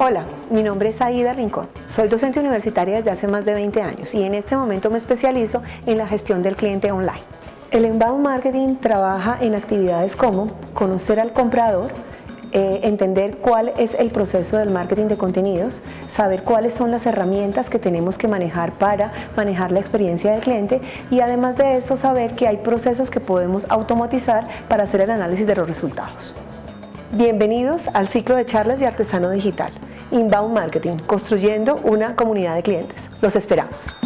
Hola, mi nombre es Aida Rincón. Soy docente universitaria desde hace más de 20 años y en este momento me especializo en la gestión del cliente online. El Inbound Marketing trabaja en actividades como conocer al comprador, eh, entender cuál es el proceso del marketing de contenidos, saber cuáles son las herramientas que tenemos que manejar para manejar la experiencia del cliente y además de eso saber que hay procesos que podemos automatizar para hacer el análisis de los resultados. Bienvenidos al ciclo de charlas de Artesano Digital, Inbound Marketing, construyendo una comunidad de clientes. Los esperamos.